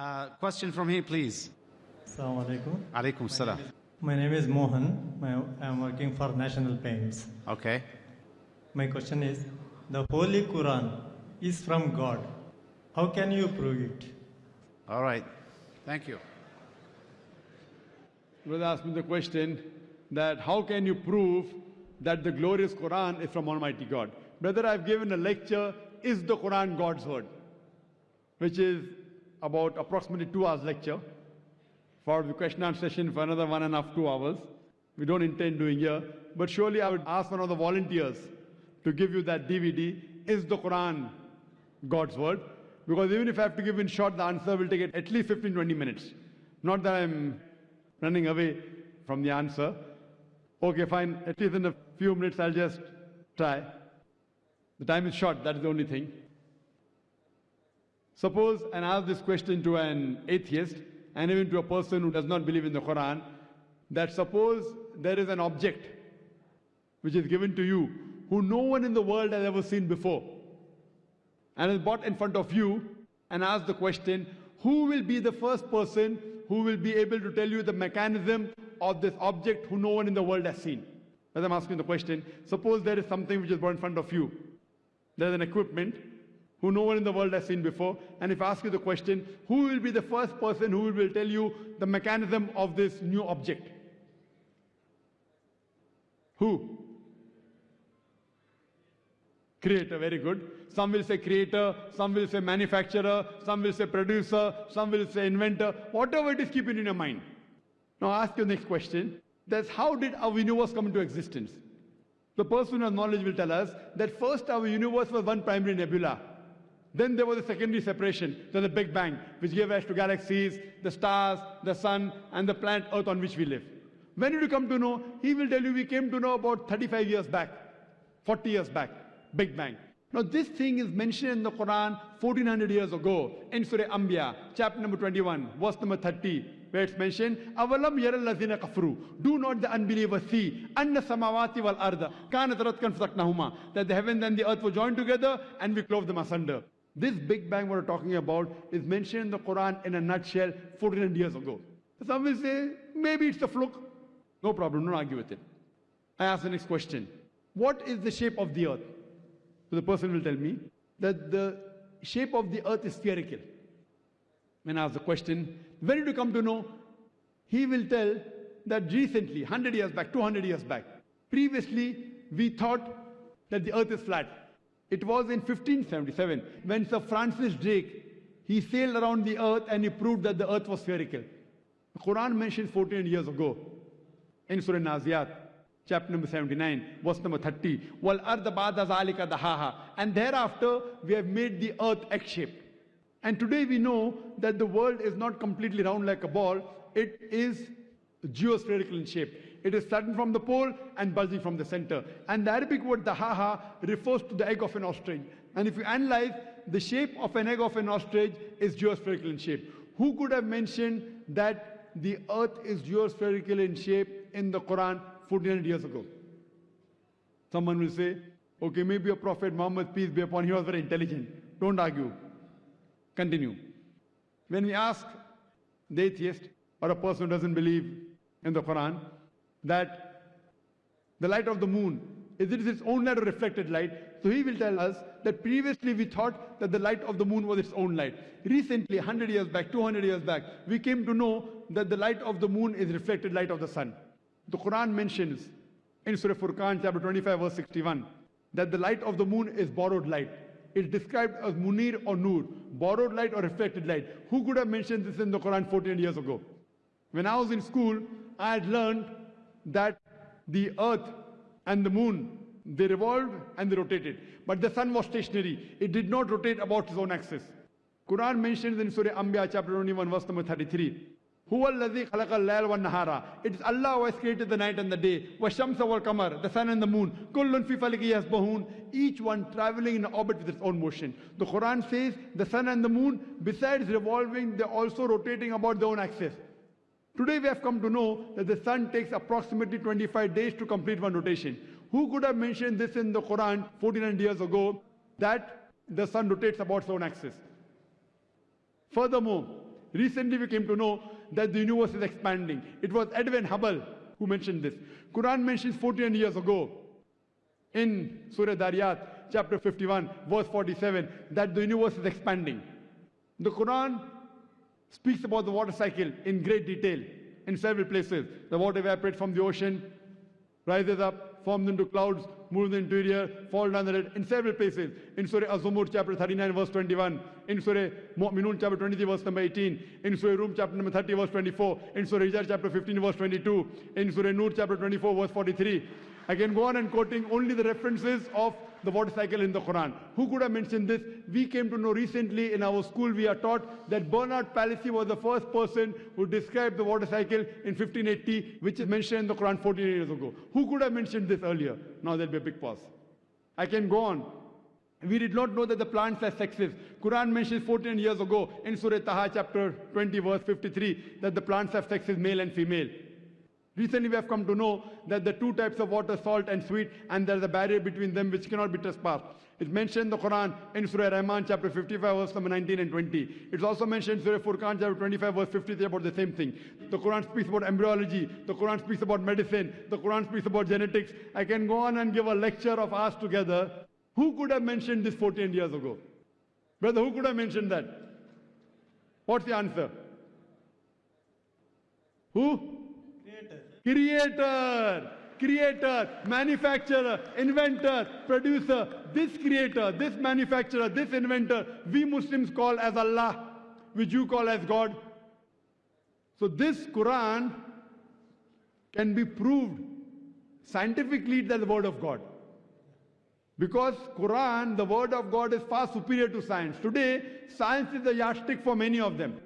Uh, question from here, please. Assalamu alaikum. Alaikum salam. My name is Mohan. My, I'm working for National Paints. Okay. My question is the Holy Quran is from God. How can you prove it? All right. Thank you. Brother asked me the question that how can you prove that the glorious Quran is from Almighty God? Brother, I've given a lecture, Is the Quran God's Word? Which is about approximately two hours lecture. For the question and session for another one and a half, two hours. We don't intend doing here. But surely I would ask one of the volunteers to give you that DVD. Is the Quran God's Word? Because even if I have to give in short, the answer will take at least 15, 20 minutes. Not that I'm running away from the answer. Okay, fine. At least in a few minutes, I'll just try. The time is short, that is the only thing. Suppose and ask this question to an atheist and even to a person who does not believe in the Quran that suppose there is an object which is given to you who no one in the world has ever seen before and is brought in front of you and ask the question who will be the first person who will be able to tell you the mechanism of this object who no one in the world has seen? As I'm asking the question, suppose there is something which is brought in front of you. There's an equipment who no one in the world has seen before. And if I ask you the question, who will be the first person who will tell you the mechanism of this new object? Who? Creator, very good. Some will say creator, some will say manufacturer, some will say producer, some will say inventor. Whatever it is, keep it in your mind. Now ask your next question. That's how did our universe come into existence? The person has knowledge will tell us that first our universe was one primary nebula. Then there was a secondary separation, there's the Big Bang, which gave rise to galaxies, the stars, the sun, and the planet Earth on which we live. When did you come to know? He will tell you we came to know about 35 years back, 40 years back, Big Bang. Now this thing is mentioned in the Quran 1400 years ago in Surah Anbiya, chapter number 21, verse number 30, where it's mentioned, yaral lazina kafru. Do not the unbelievers see, samawati wal arda, kanat ratkan fasaknahuma, that the heavens and the earth were joined together and we clove them asunder. This Big Bang we're talking about is mentioned in the Quran in a nutshell 1400 years ago. Some will say, maybe it's a fluke. No problem, don't argue with it. I ask the next question. What is the shape of the earth? So the person will tell me that the shape of the earth is spherical. When I ask the question, when did you come to know? He will tell that recently, 100 years back, 200 years back, previously we thought that the earth is flat. It was in 1577 when Sir Francis Drake, he sailed around the earth and he proved that the earth was spherical. The Quran mentions 14 years ago in Surah Naziyat, chapter number 79, verse number 30. Wal zalika dahaha. And thereafter, we have made the earth X-shaped. And today we know that the world is not completely round like a ball. It is geospherical in shape. It is sudden from the pole and bulging from the center. And the Arabic word dahaha refers to the egg of an ostrich. And if you analyze, the shape of an egg of an ostrich is geospherical in shape. Who could have mentioned that the earth is geospherical in shape in the Quran 1400 years ago? Someone will say, okay, maybe a prophet Muhammad, peace be upon him, was very intelligent. Don't argue. Continue. When we ask the atheist or a person who doesn't believe in the Quran that the light of the moon, is it its own light or reflected light? So he will tell us that previously we thought that the light of the moon was its own light. Recently, 100 years back, 200 years back, we came to know that the light of the moon is reflected light of the sun. The Quran mentions in Surah Furqan, chapter 25, verse 61, that the light of the moon is borrowed light. It's described as munir or nur, borrowed light or reflected light. Who could have mentioned this in the Quran 14 years ago? When I was in school, I had learned that the earth and the moon, they revolved and they rotated. But the sun was stationary. It did not rotate about its own axis. Quran mentions in Surah Anbiya chapter 21 verse number 33. Huwa alladhi khalaqa al-layl nahara. It is Allah who has created the night and the day. Wal qamar, the sun and the moon. Fi faliki yasbahun. Each one traveling in orbit with its own motion. The Quran says the sun and the moon, besides revolving, they're also rotating about their own axis. Today we have come to know that the sun takes approximately 25 days to complete one rotation. Who could have mentioned this in the Quran 1400 years ago that the sun rotates about its own axis? Furthermore, Recently, we came to know that the universe is expanding. It was Edwin Hubble who mentioned this. Quran mentions 14 years ago in Surah Dariyat, chapter 51, verse 47, that the universe is expanding. The Quran speaks about the water cycle in great detail in several places. The water evaporates from the ocean, rises up, forms into clouds, moves into the interior, falls down the red in several places. In Surah Az-Zumar chapter 39 verse 21, in Surah Mu'minun chapter 23 verse number 18, in Surah Rum chapter number 30 verse 24, in Surah Hijr chapter 15 verse 22, in Surah Nur chapter 24 verse 43. I can go on and quoting only the references of the water cycle in the Quran. Who could have mentioned this? We came to know recently in our school, we are taught that Bernard Palissy was the first person who described the water cycle in 1580, which is mentioned in the Quran 14 years ago. Who could have mentioned this earlier? Now there'll be a big pause. I can go on. We did not know that the plants are sexes. Quran mentions 14 years ago in Surah Taha chapter 20 verse 53 that the plants have sexes male and female. Recently, we have come to know that the two types of water, salt and sweet, and there is a barrier between them which cannot be trespassed. It's mentioned in the Quran in Surah Rahman, chapter 55, verse number 19 and 20. It's also mentioned in Surah Furqan, chapter 25, verse 53, about the same thing. The Quran speaks about embryology. The Quran speaks about medicine. The Quran speaks about genetics. I can go on and give a lecture of us together. Who could have mentioned this 14 years ago? Brother, who could have mentioned that? What's the answer? Who? Creator, creator, manufacturer, inventor, producer, this creator, this manufacturer, this inventor, we Muslims call as Allah, which you call as God. So this Quran can be proved scientifically that the word of God. Because Quran, the word of God is far superior to science. Today, science is the yardstick for many of them.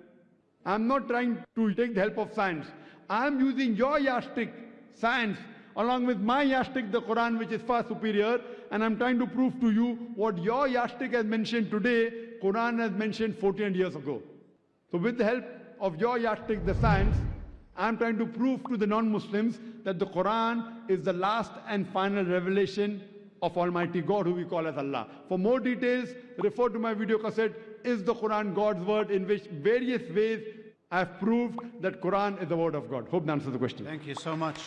I'm not trying to take the help of science. I'm using your yardstick, science, along with my yardstick, the Quran, which is far superior, and I'm trying to prove to you what your yardstick has mentioned today, Quran has mentioned 14 years ago. So with the help of your yardstick, the science, I'm trying to prove to the non-Muslims that the Quran is the last and final revelation of Almighty God, who we call as Allah. For more details, refer to my video cassette, Is the Quran God's Word, in which various ways I've proved that Quran is the Word of God. Hope that answers the question. Thank you so much.